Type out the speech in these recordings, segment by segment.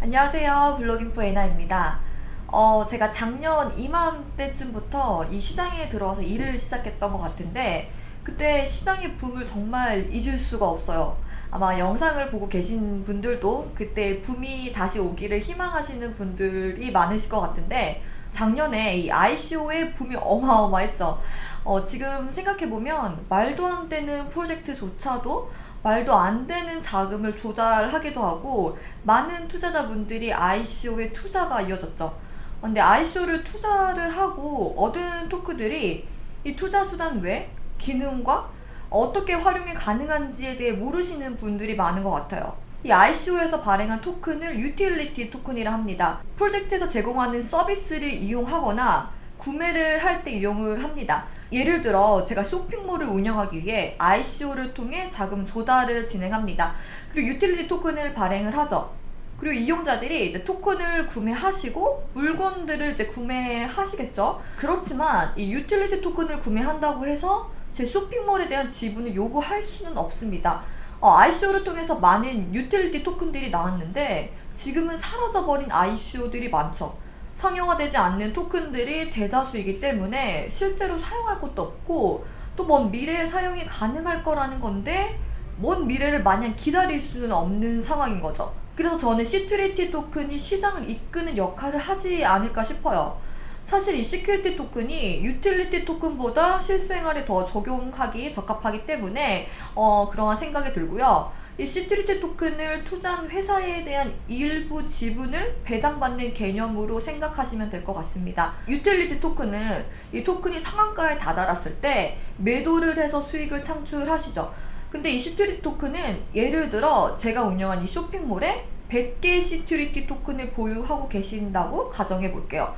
안녕하세요. 블로깅포 에나입니다. 어, 제가 작년 이맘때쯤부터 이 시장에 들어와서 일을 시작했던 것 같은데 그때 시장의 붐을 정말 잊을 수가 없어요. 아마 영상을 보고 계신 분들도 그때 붐이 다시 오기를 희망하시는 분들이 많으실 것 같은데 작년에 이 ICO의 붐이 어마어마했죠. 어, 지금 생각해보면 말도 안 되는 프로젝트조차도 말도 안 되는 자금을 조달하기도 하고 많은 투자자분들이 ICO에 투자가 이어졌죠. 근데 ICO를 투자를 하고 얻은 토크들이 이 투자 수단 외 기능과 어떻게 활용이 가능한지에 대해 모르시는 분들이 많은 것 같아요. 이 ICO에서 발행한 토큰을 유틸리티 토큰이라 합니다. 프로젝트에서 제공하는 서비스를 이용하거나 구매를 할 때 이용을 합니다. 예를 들어 제가 쇼핑몰을 운영하기 위해 ICO를 통해 자금 조달을 진행합니다. 그리고 utility 토큰을 발행을 하죠. 그리고 이용자들이 토큰을 구매하시고 물건들을 이제 구매하시겠죠. 그렇지만 이 utility 토큰을 구매한다고 해서 제 쇼핑몰에 대한 지분을 요구할 수는 없습니다. 어, ICO를 통해서 많은 utility 토큰들이 나왔는데 지금은 사라져버린 ICO들이 많죠. 상용화되지 않는 토큰들이 대다수이기 때문에 실제로 사용할 것도 없고 또 먼 미래에 사용이 가능할 거라는 건데 먼 미래를 마냥 기다릴 수는 없는 상황인 거죠. 그래서 저는 security 토큰이 시장을 이끄는 역할을 하지 않을까 싶어요. 사실 이 security 토큰이 utility 토큰보다 실생활에 더 적용하기 적합하기 때문에 어, 그러한 생각이 들고요. 이 security 토큰을 투자한 회사에 대한 일부 지분을 배당받는 개념으로 생각하시면 될 것 같습니다. utility 토큰은 이 토큰이 상한가에 다다랐을 때 매도를 해서 수익을 창출하시죠. 근데 이 security 토큰은 예를 들어 제가 운영한 이 쇼핑몰에 100개의 security 토큰을 보유하고 계신다고 가정해 볼게요.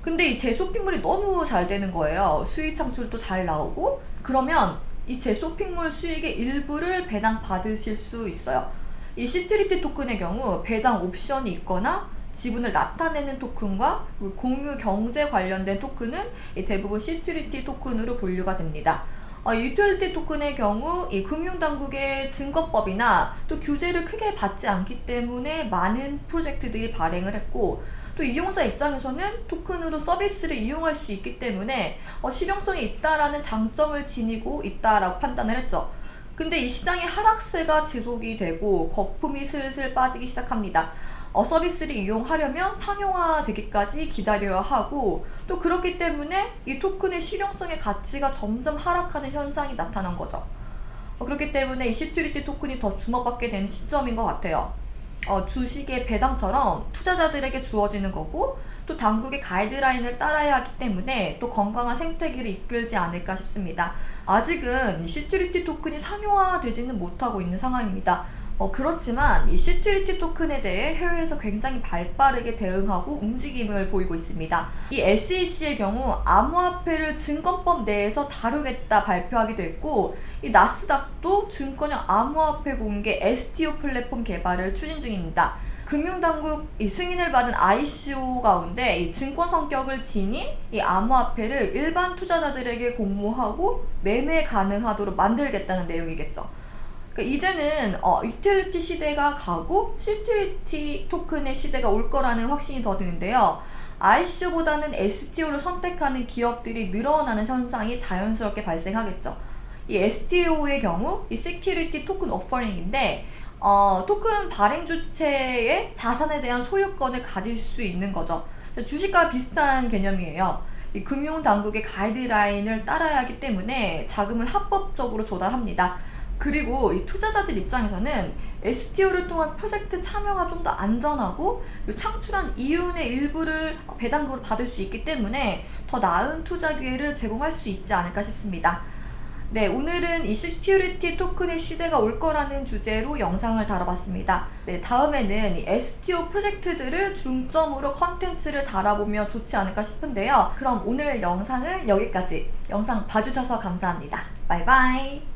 근데 이 제 쇼핑몰이 너무 잘 되는 거예요. 수익 창출도 잘 나오고 그러면 이제 쇼핑몰 수익의 일부를 배당 받으실 수 있어요. 이 security 토큰의 경우 배당 옵션이 있거나 지분을 나타내는 토큰과 공유 경제 관련된 토큰은 대부분 security 토큰으로 분류가 됩니다. 어, 유틸리티 토큰의 경우 이 금융당국의 증권법이나 또 규제를 크게 받지 않기 때문에 많은 프로젝트들이 발행을 했고 또 이용자 입장에서는 토큰으로 서비스를 이용할 수 있기 때문에 어, 실용성이 있다라는 장점을 지니고 있다라고 판단을 했죠. 근데 이 시장의 하락세가 지속이 되고 거품이 슬슬 빠지기 시작합니다. 어, 서비스를 이용하려면 상용화 되기까지 기다려야 하고 또 그렇기 때문에 이 토큰의 실용성의 가치가 점점 하락하는 현상이 나타난 거죠. 어, 그렇기 때문에 이 security 토큰이 더 주목받게 되는 시점인 것 같아요. 어, 주식의 배당처럼 투자자들에게 주어지는 거고 또 당국의 가이드라인을 따라야 하기 때문에 또 건강한 생태계를 이끌지 않을까 싶습니다. 아직은 security 토큰이 상용화되지는 못하고 있는 상황입니다. 어, 그렇지만 이 security 토큰에 대해 해외에서 굉장히 발빠르게 대응하고 움직임을 보이고 있습니다. 이 SEC의 경우 암호화폐를 증권법 내에서 다루겠다 발표하기도 했고 이 나스닥도 증권형 암호화폐 공개 STO 플랫폼 개발을 추진 중입니다. 금융당국 이 승인을 받은 ICO 가운데 이 증권 성격을 지닌 이 암호화폐를 일반 투자자들에게 공모하고 매매 가능하도록 만들겠다는 내용이겠죠. 그러니까 이제는 어, 유틸리티 시대가 가고 security 토큰의 시대가 올 거라는 확신이 더 드는데요. ICO보다는 STO를 선택하는 기업들이 늘어나는 현상이 자연스럽게 발생하겠죠. 이 STO의 경우 이 security token offering인데 어, 토큰 발행 주체의 자산에 대한 소유권을 가질 수 있는 거죠. 주식과 비슷한 개념이에요. 이 금융당국의 가이드라인을 따라야 하기 때문에 자금을 합법적으로 조달합니다. 그리고 이 투자자들 입장에서는 STO를 통한 프로젝트 참여가 좀 더 안전하고 창출한 이윤의 일부를 배당금으로 받을 수 있기 때문에 더 나은 투자 기회를 제공할 수 있지 않을까 싶습니다. 네, 오늘은 이 security 토큰의 시대가 올 거라는 주제로 영상을 다뤄봤습니다. 네, 다음에는 이 STO 프로젝트들을 중점으로 컨텐츠를 다뤄보면 좋지 않을까 싶은데요. 그럼 오늘 영상은 여기까지. 영상 봐주셔서 감사합니다. 바이바이.